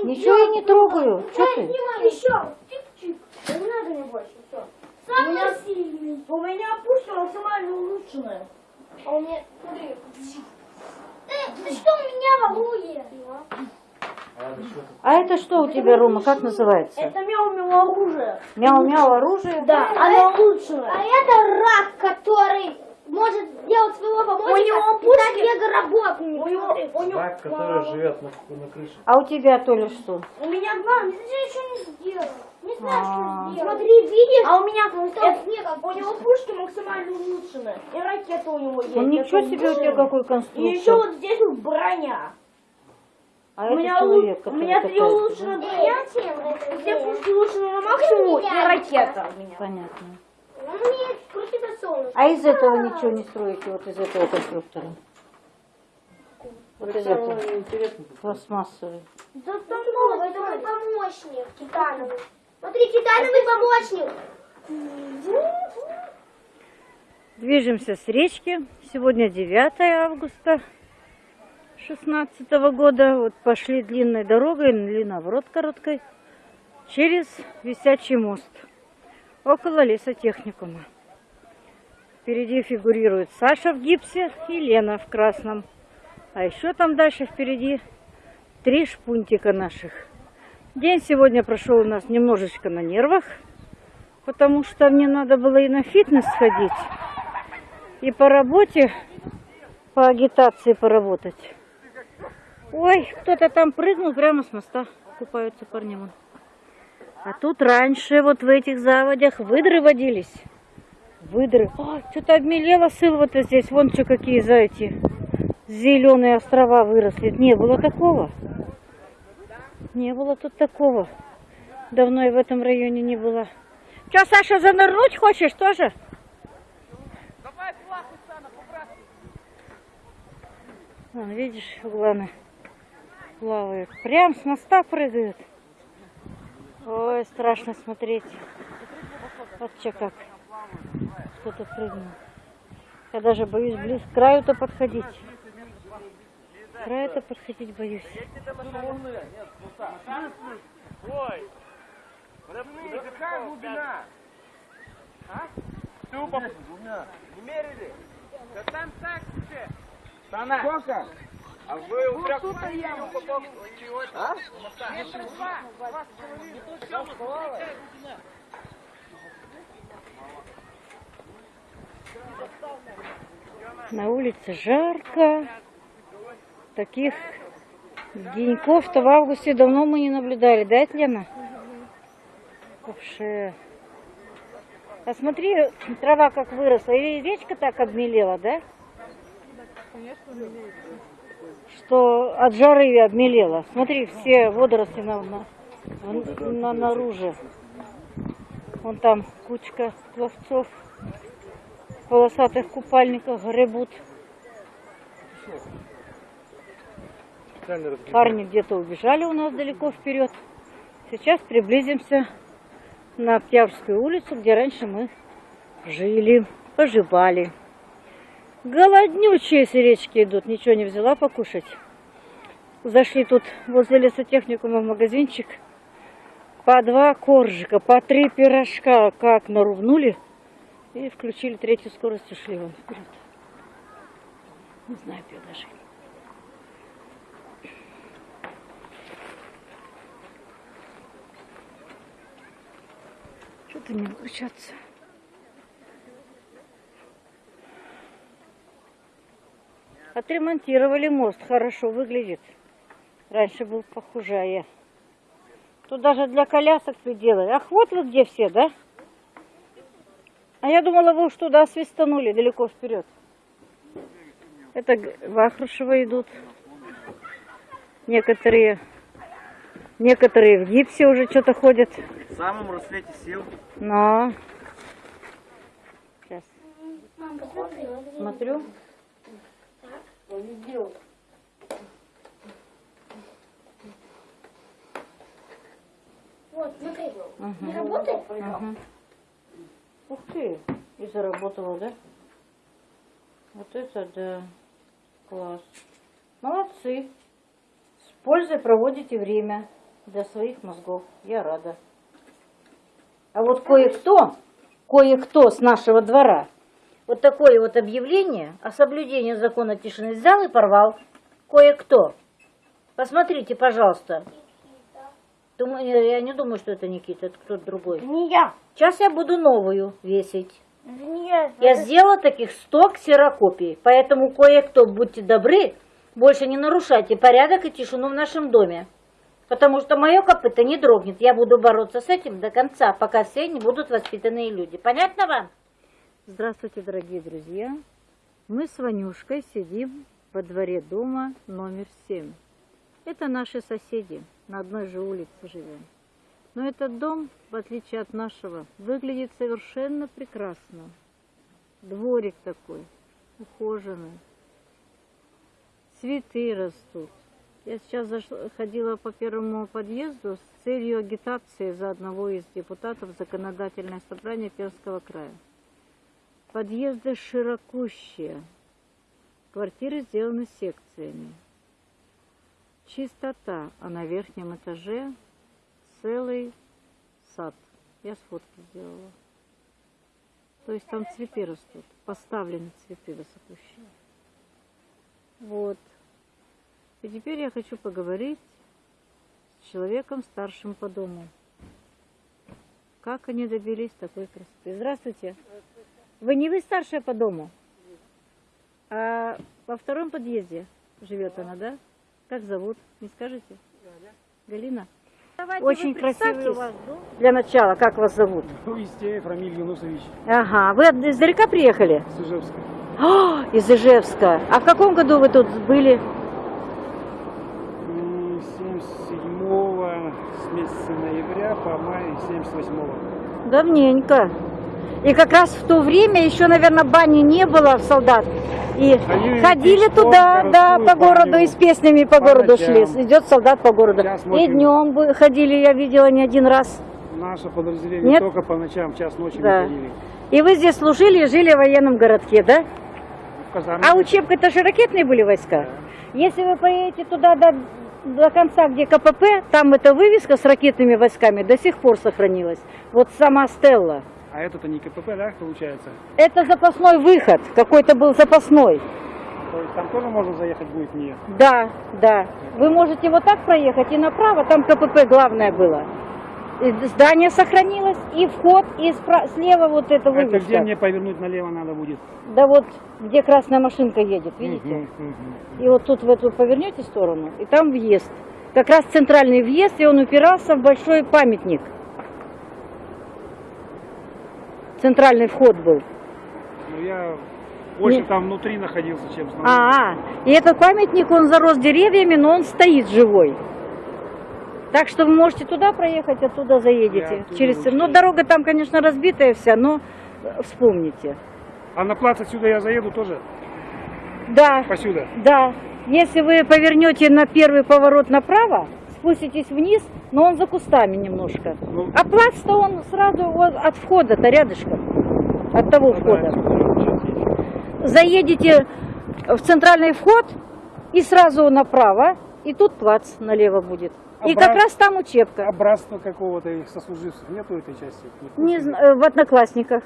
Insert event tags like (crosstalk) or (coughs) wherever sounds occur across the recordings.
он Ничего я не трогаю. Что ты? Еще. Чик-чик. Да не надо мне больше. Все. Самый меня- сильный. У меня пушка максимально улучшенная. А у меня, смотри. Ты, ты что у меня воруешь? А это что у тебя, Рома, как называется? Это мяу-мяу оружие. Мяу-мяу оружие? Да, оно улучшенное. А это рак, который может делать своего помощника Пушки- стать мегаработами. У него, у него, Рак, который живет на, на крыше. А у тебя, Толя, что? у меня два. Ты еще не сделал. Не знаю, А. что сделать. Смотри, видишь? А у меня снега у него пушки максимально улучшенные. И ракета у него есть. Ну ничего себе у тебя какой И еще конструктор. вот здесь вот броня. А у меня, человек, у меня три улучшенные броня. Все пушки улучшены на максимум и ракета у меня. Понятно. Он. А из этого ничего не строите, вот из этого конструктора? Вот. Пластмассовый. Да там новый, это мой помощник, титановый. Смотри, титановый помощник. Движемся с речки. Сегодня 9 августа 16 года. Вот пошли длинной дорогой, или наоборот короткой, через висячий мост. Около лесотехникума. Впереди фигурирует Саша в гипсе и Лена в красном. А еще там дальше впереди три шпунтика наших. День сегодня прошел у нас немножечко на нервах, потому что мне надо было и на фитнес сходить, и по работе, по агитации поработать. Ой, кто-то там прыгнул прямо с моста, купаются парни. вон. А тут раньше вот в этих заводях выдры водились. Выдры. Ой, что-то обмелело сылва-то здесь. Вон что какие за эти зеленые острова выросли. Не было такого. Не было тут такого. Давно я в этом районе не была. Че, Саша, занырнуть хочешь тоже? Вон, видишь, главное, плавают. Прям с моста прыгают. Ой, страшно смотреть. Вот что как. Кто-то прыгнул. Я даже боюсь близ к краю-то подходить. К краю-то подходить боюсь. Ой! Подожди, какая глубина? А? Тупо. Не мерили? Да там так себе. Сколько? А вы у трех вот? А? Метра два. Два с половиной. На улице жарко. Таких деньков-то в августе давно мы не наблюдали, да, Лена? Вообще. А смотри, трава как выросла. И речка так обмелела, да? Что от жары обмелела. Смотри, все водоросли на, на, на- наружу. Вон там кучка пловцов полосатых купальниках гребут. Парни где-то убежали у нас далеко вперед. Сейчас приблизимся на Октябрьскую улицу, где раньше мы жили, поживали. Голоднючие с речки идут, ничего не взяла покушать. Зашли тут возле лесотехникума в магазинчик. По два коржика, по три пирожка, как нарубнули. И включили третью скорость, ушли вон вперед. Не знаю, где даже. Что-то не получается. Отремонтировали мост, хорошо выглядит. Раньше был похуже. Тут даже для колясок приделали. Ах, вот вы где все, да? А я думала, вы уж туда свистанули далеко вперед. Это Вахрушева идут. Некоторые, некоторые в гипсе уже что-то ходят. В самом рассвете сил. Но. Сейчас Мам, посмотри, вот здесь. смотрю. Вот, смотри. Ага. Не работает? Ага. Ух ты, и заработала, да? Вот это да. Класс. Молодцы. С пользой проводите время. Для своих мозгов. Я рада. А вот кое-кто, кое-кто с нашего двора вот такое вот объявление о соблюдении закона тишины взял и порвал. Кое-кто. Посмотрите, пожалуйста. Думаю, я не думаю, что это Никита, это кто-то другой. Не я. Сейчас я буду новую весить. Это не я. Я сделала таких 100 ксерокопий, поэтому кое-кто, будьте добры, больше не нарушайте порядок и тишину в нашем доме. Потому что мое копыто не дрогнет. Я буду бороться с этим до конца, пока все не будут воспитанные люди. Понятно вам? Здравствуйте, дорогие друзья. Мы с Ванюшкой сидим во дворе дома номер 7. Это наши соседи, на одной же улице живем. Но этот дом, в отличие от нашего, выглядит совершенно прекрасно. Дворик такой, ухоженный. Цветы растут. Я сейчас зашла, ходила по первому подъезду с целью агитации за одного из депутатов законодательное собрание Перского края. Подъезды широкущие. Квартиры сделаны секциями. Чистота, а на верхнем этаже целый сад. Я сфотки сделала. То есть там цветы растут, поставлены цветы высокущие. Вот. И теперь я хочу поговорить с человеком старшим по дому. Как они добились такой красоты? Здравствуйте. Вы не вы старшая по дому? А во втором подъезде живет она, да? Как зовут? Не скажете? Галина. Очень красивый у вас дом. Для начала, как вас зовут? Истеев Рамиль Юнусович Ага, вы издалека приехали? с Ижевска. А, из Ижевска. А в каком году вы тут были? 98-го. Давненько. И как раз в то время еще, наверное, бани не было в солдат. И Ходили, ходили туда, да, по городу, и с песнями по, по городу ночам. шли. Идет солдат по городу. И днем ходили, я видела не один раз. Наше подразделение Нет? только по ночам, час ночи да. ходили. И вы здесь служили и жили в военном городке, да? А учебка-то же ракетные были войска. Да. Если вы поедете туда да до конца, где КПП, там эта вывеска с ракетными войсками до сих пор сохранилась. Вот сама Стелла. А это-то не КПП, да, получается? Это запасной выход, какой-то был запасной. То есть там тоже можно заехать будет не. Да, да. Вы можете вот так проехать и направо, там КПП главное было. И здание сохранилось, и вход, и спра- слева вот Это вывеска. где мне повернуть налево надо будет? Да вот, где красная машинка едет, видите? Мгм, мгм. И вот тут в эту повернете сторону, и там въезд. Как раз центральный въезд, и он упирался в большой памятник. Центральный вход был. Ну я больше Не- там внутри находился, чем снаружи. А, и этот памятник, он зарос деревьями, но он стоит живой. Так что вы можете туда проехать, оттуда заедете. Оттуда через... лучше Ну, дорога там, конечно, разбитая вся, но э, вспомните. А на плац отсюда я заеду тоже? Да, Посюда? да. Если вы повернете на первый поворот направо, спуститесь вниз, но он за кустами немножко. Ну, А плац-то он сразу от входа-то рядышком. От того да, входа. заедете в центральный вход и сразу направо, и тут плац налево будет. И как раз там учебка. А братства какого-то их сослуживцев нету этой части? Не курсе? зна- э, в одноклассниках.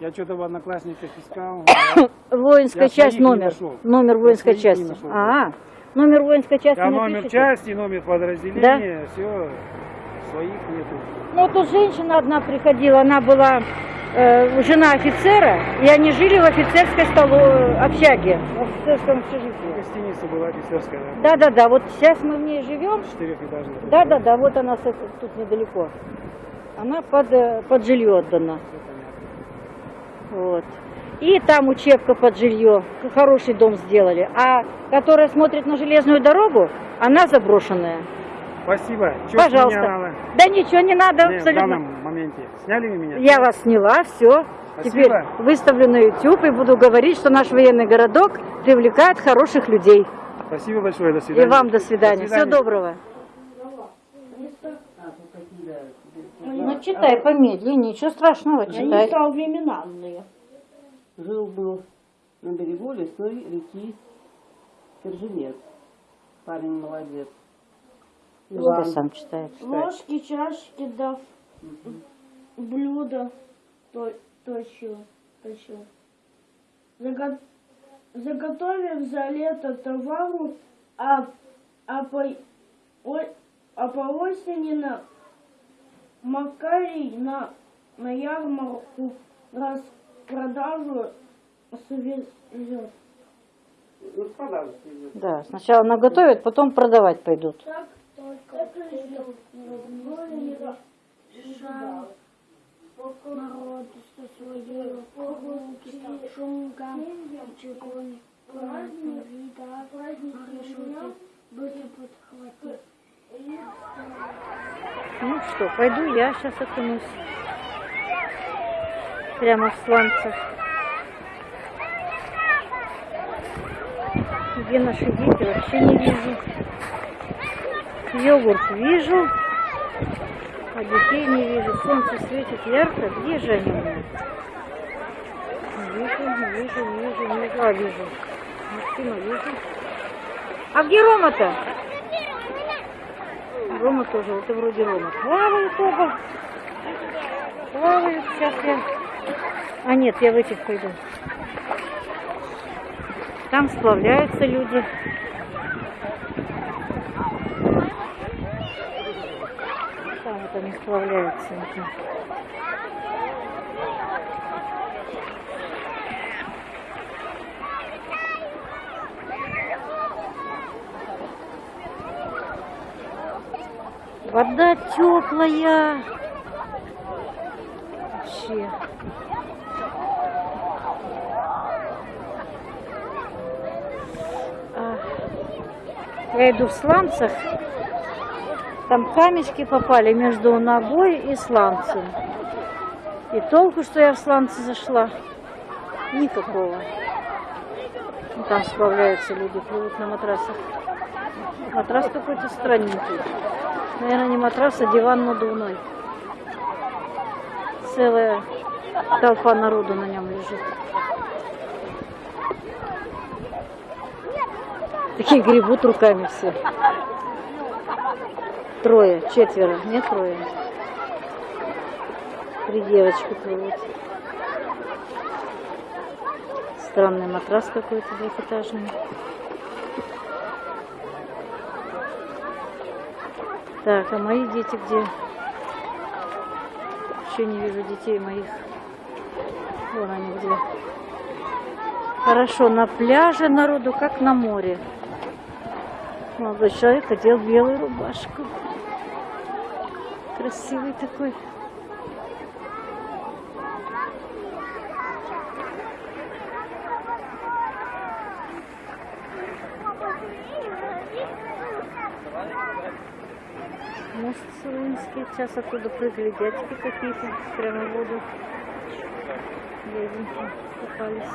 Я что-то в одноклассниках искал. (coughs) Воинская Я часть номер. Номер воинской части. нашел. А, номер воинской части не номер части, номер подразделения, все, своих нету. Ну, тут женщина одна приходила, она была э, жена офицера, и они жили в офицерской столо... общаге, в офицерском общежитии. Гостиница была офицерская, да? Да-да-да, вот сейчас мы в ней живем, Четырехэтажная. Да-да-да, вот она тут недалеко. Она под, э, под жилье отдана. Вот. И там учебка под жилье. Хороший дом сделали. А которая смотрит на железную дорогу, она заброшенная. Спасибо. Чё Пожалуйста. Да ничего не надо, Не, в абсолютно. Моменте. Сняли вы меня? Я вас сняла, все. Теперь Спасибо. выставлю на YouTube и буду говорить, что наш военный городок привлекает хороших людей. Спасибо большое, до И свидания. вам до свидания. Всего свидания. доброго. Ну, читай помедленнее, ничего страшного, Они читай. современные. Жил-был на берегу лесной реки Керженец. Парень молодец. Люда сам читает. Ложки, чашки, да блюда то, точил, точил. Заго- Заготовив за лето товару, а, а, по, о- а по осени на Макарий на, на ярмарку распродажу свезет. Ну. Да, сначала наготовят, потом продавать пойдут. Так только народ со своей прогулки, шумка, чекони, понятно, вида, решите, будто подхватить. Ну что, пойду я сейчас окунусь. Прямо в сланцах. Где наши дети, вообще не вижу. Йогурт вижу, а детей не вижу. Солнце светит ярко. Где же они вижу, вижу, вижу, вижу. А, вижу. Максима вижу. А где Рома-то? Рома тоже, вот и вроде Рома. Плавают оба. Плавают. Сейчас я... А нет, я в этих пойду. Там сплавляются люди. Там вот они сплавляются. Вода теплая. Вообще. Я иду в сланцах. Там камешки попали между ногой и сланцем. И толку, что я в сланцы зашла, никакого. Ну, Там справляются люди, плывут на матрасах. Матрас какой-то странненький. Наверное, не матрас, а диван надувной. Целая толпа народу на нем лежит. Такие гребут руками все. Трое, четверо, не трое. Три девочки плывут. Странный матрас какой-то двухэтажный. Так, а мои дети где? Еще не вижу детей моих. Вон они где. Хорошо, на пляже народу, как на море. Молодой человек одел белую рубашку. Красивый такой. Мост Сулынский. Сейчас оттуда прыгали дядьки какие-то прямо в воду. Дяденьки купались.